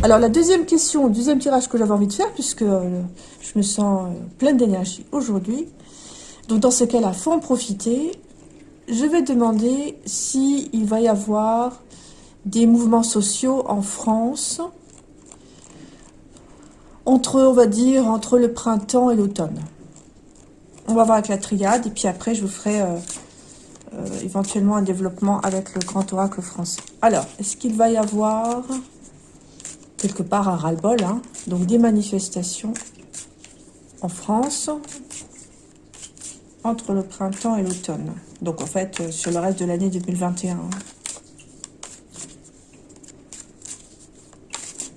Alors, la deuxième question, le deuxième tirage que j'avais envie de faire, puisque euh, je me sens euh, pleine d'énergie aujourd'hui. Donc, dans ce cas-là, faut en profiter. Je vais demander s'il va y avoir des mouvements sociaux en France entre, on va dire, entre le printemps et l'automne. On va voir avec la triade, et puis après, je vous ferai euh, éventuellement un développement avec le grand oracle français. Alors, est-ce qu'il va y avoir quelque part un ras-le-bol, hein donc des manifestations en France entre le printemps et l'automne. Donc en fait, euh, sur le reste de l'année 2021. Hein.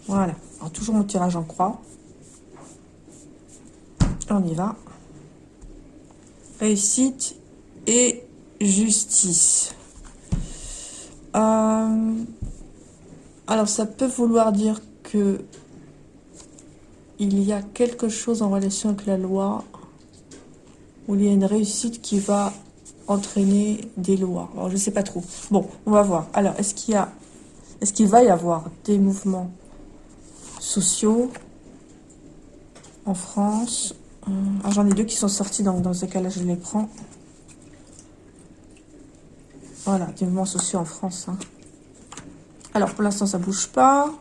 Voilà. Alors, toujours mon tirage en croix. On y va. Réussite et justice. Euh, alors, ça peut vouloir dire il y a quelque chose en relation avec la loi où il y a une réussite qui va entraîner des lois. Je ne sais pas trop. Bon, on va voir. Alors, est-ce qu'il y a, est-ce qu'il va y avoir des mouvements sociaux en France? Euh, J'en ai deux qui sont sortis, donc dans ce cas-là, je les prends. Voilà, des mouvements sociaux en France. Hein. Alors, pour l'instant, ça bouge pas.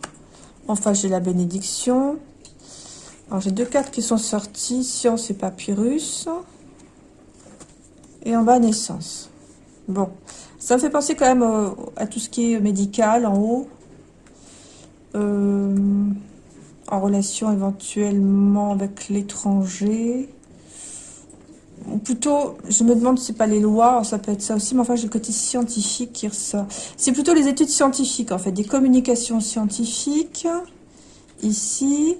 Enfin, j'ai la bénédiction. Alors, j'ai deux cartes qui sont sorties. Science et papyrus. Et en bas, naissance. Bon. Ça me fait penser quand même euh, à tout ce qui est médical en haut. Euh, en relation éventuellement avec l'étranger ou plutôt, je me demande si c'est pas les lois, ça peut être ça aussi, mais enfin j'ai le côté scientifique qui ressort. C'est plutôt les études scientifiques en fait, des communications scientifiques, ici,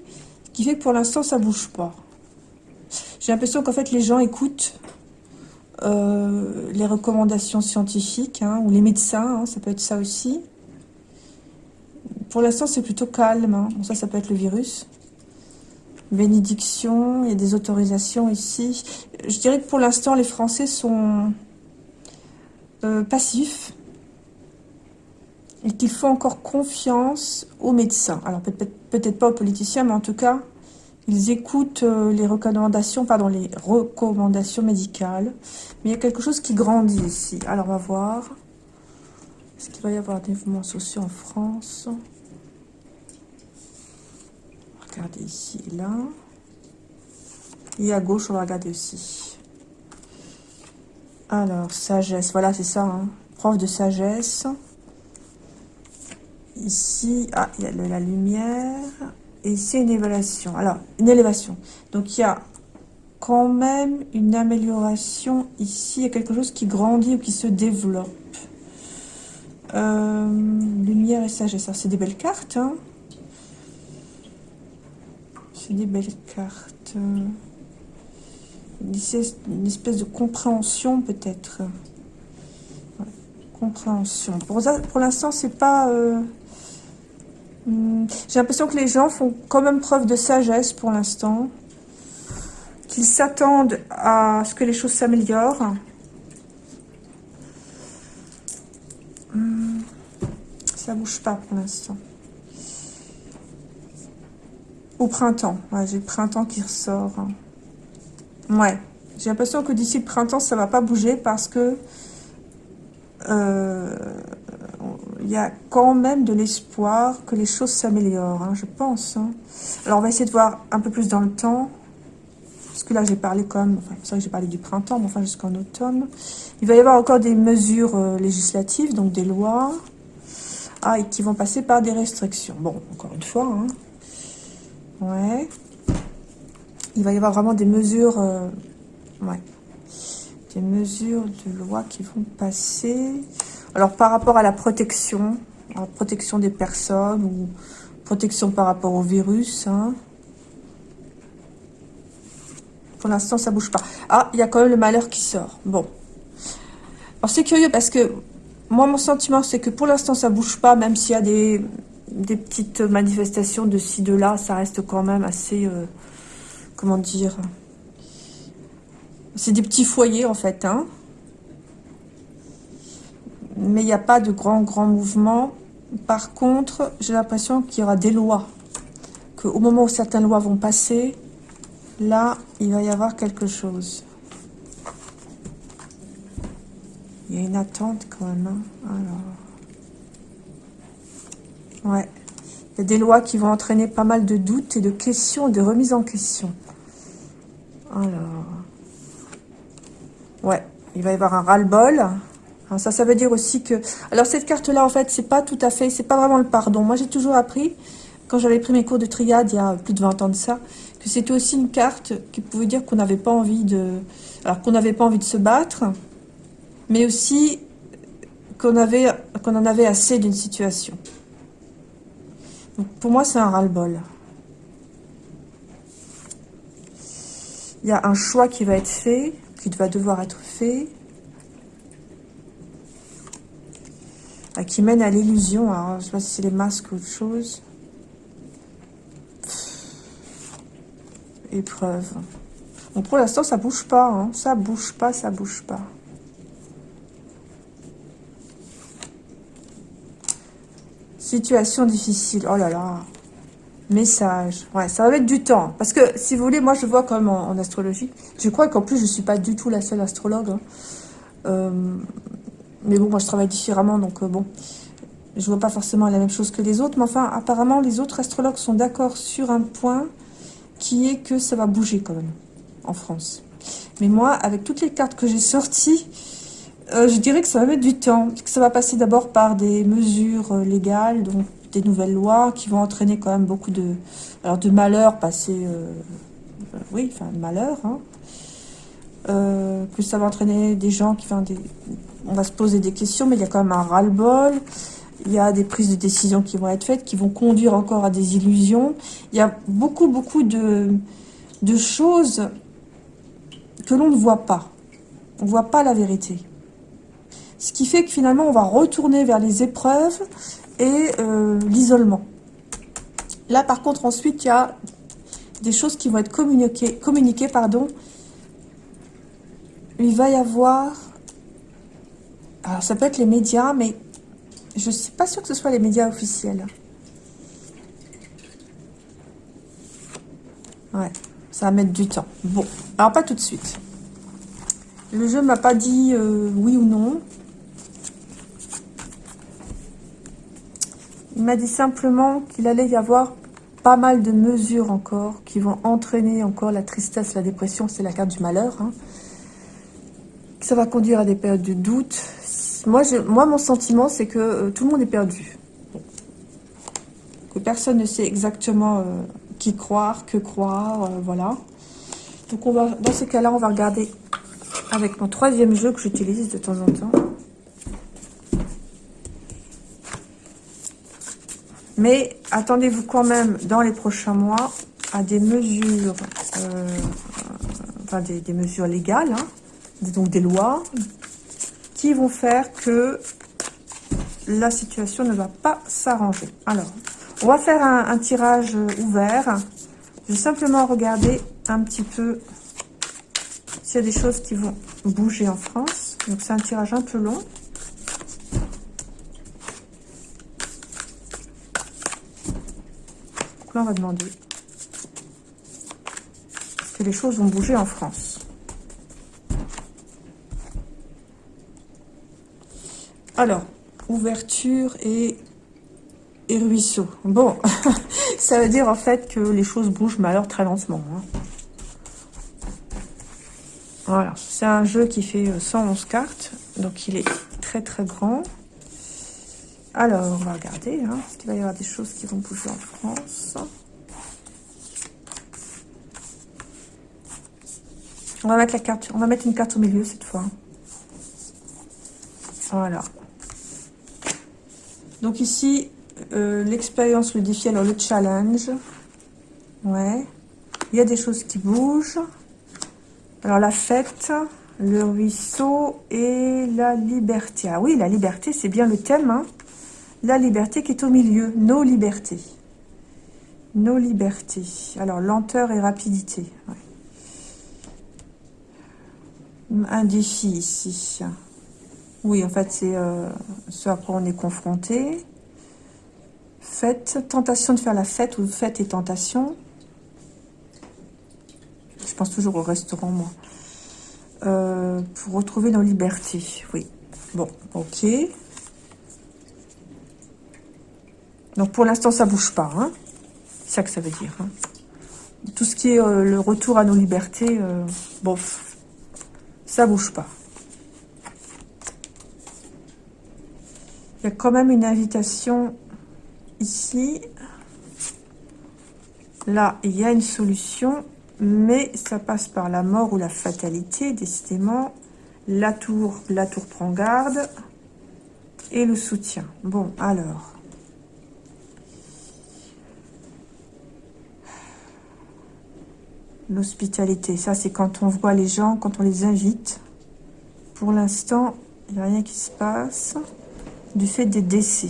qui fait que pour l'instant ça bouge pas. J'ai l'impression qu'en fait les gens écoutent euh, les recommandations scientifiques, hein, ou les médecins, hein, ça peut être ça aussi. Pour l'instant c'est plutôt calme, hein. ça ça peut être le virus bénédiction, il y a des autorisations ici. Je dirais que pour l'instant, les Français sont euh, passifs et qu'il faut encore confiance aux médecins. Alors peut-être pas aux politiciens, mais en tout cas, ils écoutent euh, les recommandations, pardon, les recommandations médicales. Mais il y a quelque chose qui grandit ici. Alors on va voir. Est-ce qu'il va y avoir des mouvements sociaux en France? Regardez ici et là. Et à gauche, on va regarder aussi. Alors, sagesse. Voilà, c'est ça. Hein. Prof de sagesse. Ici, ah, il y a la lumière. Et ici, une évaluation. Alors, une élévation. Donc, il y a quand même une amélioration ici. Il y a quelque chose qui grandit ou qui se développe. Euh, lumière et sagesse. c'est des belles cartes. Hein des belles cartes. Une espèce de compréhension peut-être. compréhension. Pour, pour l'instant, c'est pas... Euh, hmm, j'ai l'impression que les gens font quand même preuve de sagesse pour l'instant. Qu'ils s'attendent à ce que les choses s'améliorent. Hmm, ça bouge pas pour l'instant. Au printemps. J'ai le printemps qui ressort. Ouais. J'ai l'impression que d'ici le printemps, ça va pas bouger parce que euh, il y a quand même de l'espoir que les choses s'améliorent, hein, je pense. Hein. Alors, on va essayer de voir un peu plus dans le temps. Parce que là, j'ai parlé. Enfin, c'est vrai que j'ai parlé du printemps, mais enfin, jusqu'en automne. Il va y avoir encore des mesures euh, législatives, donc des lois. Ah, et qui vont passer par des restrictions. Bon, encore une fois, hein, Ouais. Il va y avoir vraiment des mesures... Euh, ouais. Des mesures de loi qui vont passer. Alors, par rapport à la protection, protection des personnes ou protection par rapport au virus, hein. Pour l'instant, ça bouge pas. Ah, il y a quand même le malheur qui sort. Bon. Alors, c'est curieux parce que moi, mon sentiment, c'est que pour l'instant, ça bouge pas, même s'il y a des, des petites manifestations de ci, de là, ça reste quand même assez, euh, comment dire, c'est des petits foyers en fait, hein. Mais il n'y a pas de grands, grands mouvements. Par contre, j'ai l'impression qu'il y aura des lois. Qu'au moment où certaines lois vont passer, là, il va y avoir quelque chose. Il y a une attente quand même. Hein. Alors. Ouais. Il y a des lois qui vont entraîner pas mal de doutes et de questions, de remises en question. Alors. Ouais. Il va y avoir un ras-le-bol. Ça, ça veut dire aussi que... Alors, cette carte-là, en fait, c'est pas tout à fait... C'est pas vraiment le pardon. Moi, j'ai toujours appris, quand j'avais pris mes cours de triade, il y a plus de 20 ans de ça, que c'était aussi une carte qui pouvait dire qu'on n'avait pas envie de... Alors, qu'on n'avait pas envie de se battre, mais aussi qu'on avait, qu'on en avait assez d'une situation. Pour moi, c'est un ras-le-bol. Il y a un choix qui va être fait, qui va devoir être fait. qui mène à l'illusion. Alors, je sais pas si c'est les masques ou autre chose. Épreuve. Bon, pour l'instant, ça bouge pas. Hein. Ça bouge pas, ça bouge pas. Situation difficile. Oh là là. Message. Ouais, ça va mettre du temps. Parce que, si vous voulez, moi, je vois comme en, astrologie. Je crois qu'en plus, je suis pas du tout la seule astrologue. Hein. Euh, mais bon, moi, je travaille différemment, donc euh, bon, je vois pas forcément la même chose que les autres. Mais enfin, apparemment, les autres astrologues sont d'accord sur un point qui est que ça va bouger quand même en France. Mais moi, avec toutes les cartes que j'ai sorties, euh, je dirais que ça va mettre du temps. Que ça va passer d'abord par des mesures euh, légales, donc des nouvelles lois qui vont entraîner quand même beaucoup de, alors de malheurs passés, oui, enfin de malheurs, hein. que ça va entraîner des gens qui, font des, on va se poser des questions, mais il y a quand même un ras-le-bol. Il y a des prises de décision qui vont être faites, qui vont conduire encore à des illusions. Il y a beaucoup, beaucoup de, de choses que l'on ne voit pas. On ne voit pas la vérité. Ce qui fait que finalement, on va retourner vers les épreuves et euh, l'isolement. Là, par contre, ensuite, il y a des choses qui vont être communiquées, communiquées pardon. Il va y avoir alors, ça peut être les médias, mais je ne suis pas sûre que ce soit les médias officiels. Ouais, ça va mettre du temps. Bon, alors pas tout de suite. Le jeu m'a pas dit euh, oui ou non. Il m'a dit simplement qu'il allait y avoir pas mal de mesures encore qui vont entraîner encore la tristesse, la dépression, c'est la carte du malheur. Hein. Ça va conduire à des périodes de doute, moi, mon sentiment, c'est que euh, tout le monde est perdu. Que personne ne sait exactement euh, qui croire, que croire, euh, voilà. Donc, on va, dans ces cas-là, on va regarder avec mon troisième jeu que j'utilise de temps en temps. Mais attendez-vous quand même, dans les prochains mois, à des mesures, enfin des, mesures légales, hein, donc des lois, qui vont faire que la situation ne va pas s'arranger. Alors, on va faire un, tirage ouvert. Je vais simplement regarder un petit peu s'il y a des choses qui vont bouger en France. Donc, c'est un tirage un peu long. Donc là, on va demander est-ce que les choses vont bouger en France? Alors, ouverture et, et ruisseau. Bon, ça veut dire en fait que les choses bougent, mais alors très lentement. Hein. Voilà, c'est un jeu qui fait 111 euh, cartes, donc il est très très grand. Alors, on va regarder, hein, est-ce qu'il va y avoir des choses qui vont bouger en France? On va mettre la carte, on va mettre une carte au milieu cette fois. Voilà. Donc ici, euh, l'expérience, le défi, alors le challenge. Ouais. Il y a des choses qui bougent. Alors la fête, le ruisseau et la liberté. Ah oui, la liberté, c'est bien le thème. Hein. La liberté qui est au milieu. Nos libertés. Nos libertés. Alors lenteur et rapidité. Un défi ici. Oui, en fait, c'est euh, ce à quoi on est confronté. fête, tentation de faire la fête ou fête et tentation. Je pense toujours au restaurant, moi. Euh, pour retrouver nos libertés, oui. Bon, ok. Donc pour l'instant, ça bouge pas. Hein. C'est ça que ça veut dire. Hein. Tout ce qui est euh, le retour à nos libertés, euh, bof, ça bouge pas. Il y a quand même une invitation ici. Là, il y a une solution, mais ça passe par la mort ou la fatalité, décidément. La tour, la tour prend garde. Et le soutien. Bon, alors. L'hospitalité, ça c'est quand on voit les gens, quand on les invite. Pour l'instant, il n'y a rien qui se passe du fait des décès.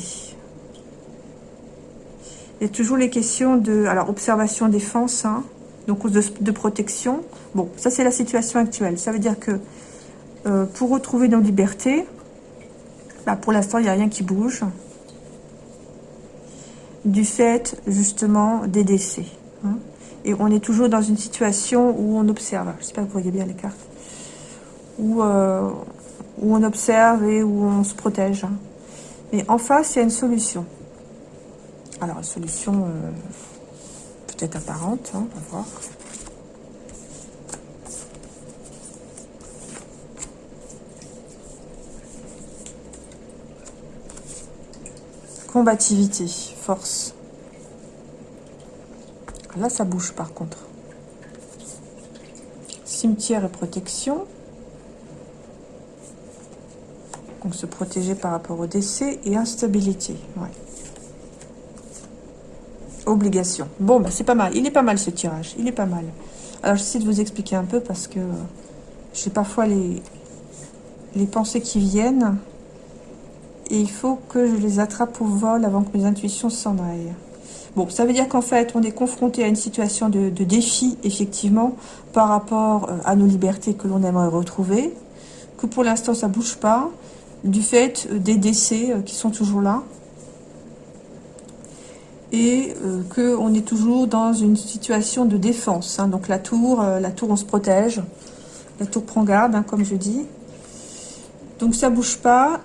Il y a toujours les questions de... Alors, observation, défense, hein, donc de, de protection. Bon, ça c'est la situation actuelle. Ça veut dire que euh, pour retrouver nos libertés, bah, pour l'instant, il n'y a rien qui bouge. Du fait, justement, des décès. Hein. Et on est toujours dans une situation où on observe. J'espère que vous voyez bien les cartes. Où, euh, où on observe et où on se protège. Hein. Mais en face, il y a une solution. Alors, une solution euh, peut-être apparente, hein, on va voir. Combativité, force. Là, ça bouge par contre. Cimetière et protection. Donc se protéger par rapport au décès et instabilité. Obligation. Bon, bah, c'est pas mal. Il est pas mal ce tirage. Il est pas mal. Alors j'essaie de vous expliquer un peu parce que j'ai parfois les, les pensées qui viennent. Et il faut que je les attrape au vol avant que mes intuitions s'en aillent. Bon, ça veut dire qu'en fait, on est confronté à une situation de, défi, effectivement, par rapport euh, à nos libertés que l'on aimerait retrouver, que pour l'instant, ça bouge pas, du fait euh, des décès euh, qui sont toujours là et qu'on est toujours dans une situation de défense. Hein. Donc la tour, la tour on se protège, la tour prend garde, hein, comme je dis. Donc ça bouge pas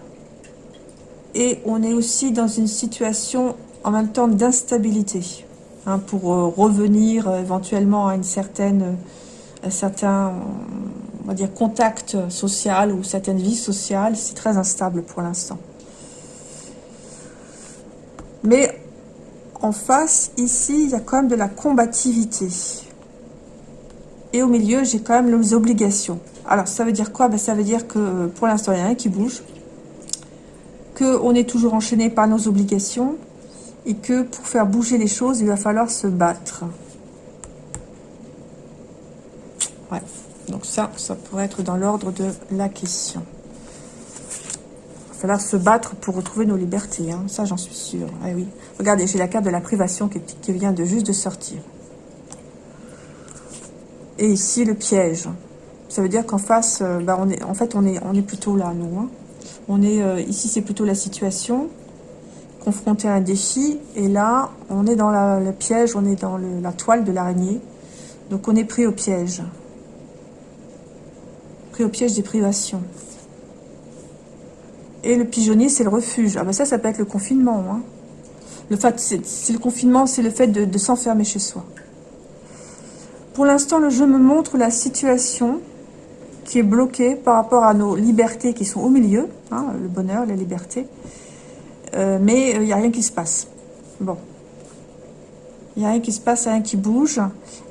et on est aussi dans une situation en même temps d'instabilité hein, pour revenir éventuellement à une certaine, un certain on va dire, contact social ou certaines vies sociales, c'est très instable pour l'instant. Mais en face, ici, il y a quand même de la combativité. Et au milieu, j'ai quand même les obligations. Alors, ça veut dire quoi? Ben, Ça veut dire que pour l'instant, il n'y a rien qui bouge. Qu'on est toujours enchaîné par nos obligations. Et que pour faire bouger les choses, il va falloir se battre. Ouais. Donc ça, ça pourrait être dans l'ordre de la question. Il va falloir se battre pour retrouver nos libertés. Hein. Ça, j'en suis sûre. Ah oui. Regardez, j'ai la carte de la privation qui, vient de juste de sortir. Et ici, le piège. Ça veut dire qu'en face, euh, bah, on est, en fait, on est, on est plutôt là, nous. Hein. On est, euh, ici, c'est plutôt la situation, confronté à un défi. Et là, on est dans le piège, on est dans la toile de l'araignée. Donc, on est pris au piège au piège des privations. Et le pigeonnier, c'est le refuge. Ah ben ça, ça peut être le confinement. Hein. Le fait, c'est le confinement, c'est le fait de, s'enfermer chez soi. Pour l'instant, le jeu me montre la situation qui est bloquée par rapport à nos libertés qui sont au milieu, hein, le bonheur, la liberté. Euh, mais il euh, n'y a rien qui se passe. Bon. Il n'y a rien qui se passe, rien qui bouge.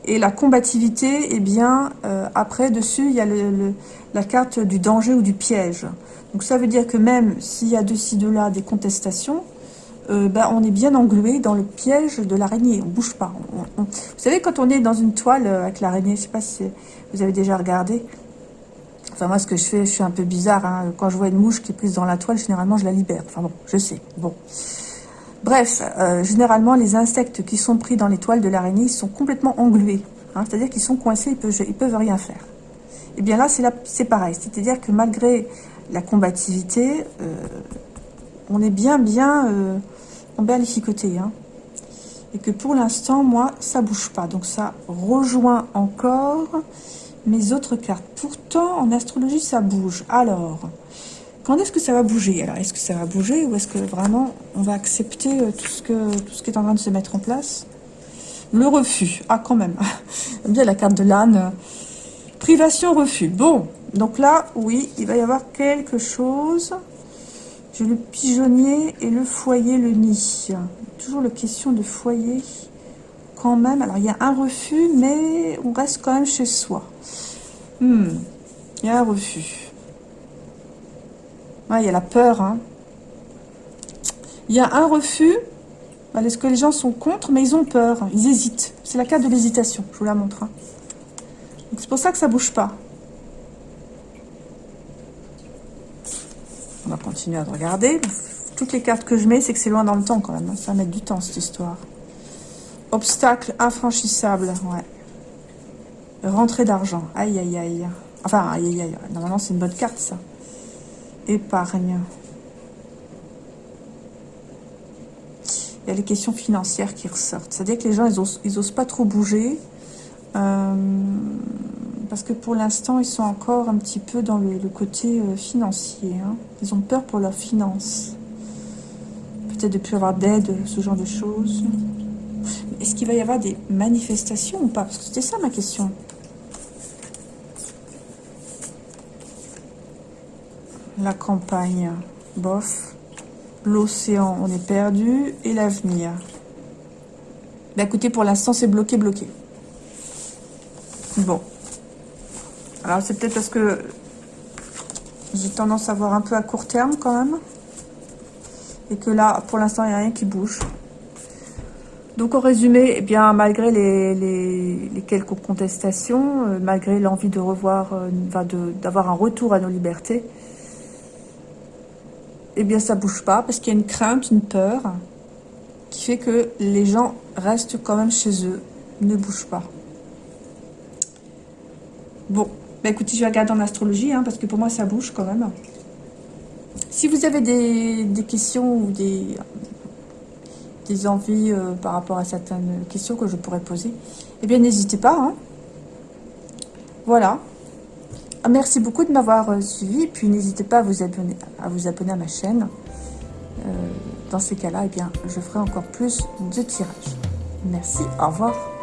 Et la combativité, eh bien, euh, après, dessus, il y a la carte du danger ou du piège. Donc ça veut dire que même s'il y a de ci, de là des contestations, euh, ben, on est bien englué dans le piège de l'araignée. On bouge pas. Vous savez, quand on est dans une toile avec l'araignée, je sais pas si vous avez déjà regardé. Enfin, moi, ce que je fais, je suis un peu bizarre. Hein. Quand je vois une mouche qui est prise dans la toile, généralement, je la libère. Enfin bon, je sais. Bon. Bref, euh, généralement, les insectes qui sont pris dans les toiles de l'araignée sont complètement englués. Hein, C'est-à-dire qu'ils sont coincés, ils peuvent, peuvent rien faire. Et eh bien là, c'est pareil. C'est-à-dire que malgré la combativité, euh, on est bien, bien, euh, on bien Hein. Et que pour l'instant, moi, ça bouge pas. Donc ça rejoint encore mes autres cartes. Pourtant, en astrologie, ça bouge. Alors, quand est-ce que ça va bouger? Alors, est-ce que ça va bouger ou est-ce que vraiment on va accepter euh, tout ce, qui est en train de se mettre en place? Le refus. Ah, quand même. bien la carte de l'âne. Privation, refus. Bon, donc là, oui, il va y avoir quelque chose. J'ai le pigeonnier et le foyer, le nid. Toujours la question de foyer quand même. Alors, il y a un refus, mais on reste quand même chez soi. Hmm, il y a un refus. il y a la peur. Hein. Il y a un refus. Est-ce que les gens sont contre Mais ils ont peur. Ils hésitent. C'est la carte de l'hésitation. Je vous la montre. Hein. C'est pour ça que ça bouge pas. On va continuer à regarder. Toutes les cartes que je mets, c'est que c'est loin dans le temps quand même. Hein. Ça va mettre du temps, cette histoire. Obstacle infranchissable, ouais. Rentrée d'argent, aïe aïe aïe. Enfin, aïe aïe aïe. Normalement, c'est une bonne carte, ça. Épargne. Il y a les questions financières qui ressortent. C'est-à-dire que les gens, ils osent, ils osent pas trop bouger. Euh, parce que pour l'instant, ils sont encore un petit peu dans le, côté euh, financier. Hein. Ils ont peur pour leurs finances. Peut-être de plus avoir d'aide, ce genre de choses. Est-ce qu'il va y avoir des manifestations ou pas? Parce que c'était ça ma question. La campagne, bof. L'océan, on est perdu. Et l'avenir. Bah écoutez, pour l'instant, c'est bloqué, bloqué. Bon. Alors, c'est peut-être parce que j'ai tendance à voir un peu à court terme quand même. Et que là, pour l'instant, il n'y a rien qui bouge. Donc, en résumé, eh bien, malgré les, quelques contestations, euh, malgré l'envie de revoir, euh, d'avoir un retour à nos libertés, eh bien, ça bouge pas parce qu'il y a une crainte, une peur qui fait que les gens restent quand même chez eux, ne bougent pas. Bon, bah écoutez, je vais regarder en astrologie, hein, parce que pour moi, ça bouge quand même. Si vous avez des, questions ou des, des envies euh, par rapport à certaines questions que je pourrais poser, eh bien, n'hésitez pas. Hein. Voilà. Ah, merci beaucoup de m'avoir euh, suivi. Puis, n'hésitez pas à vous, abonner, à ma chaîne. Euh, dans ces cas-là, eh bien, je ferai encore plus de tirages. Merci, au revoir.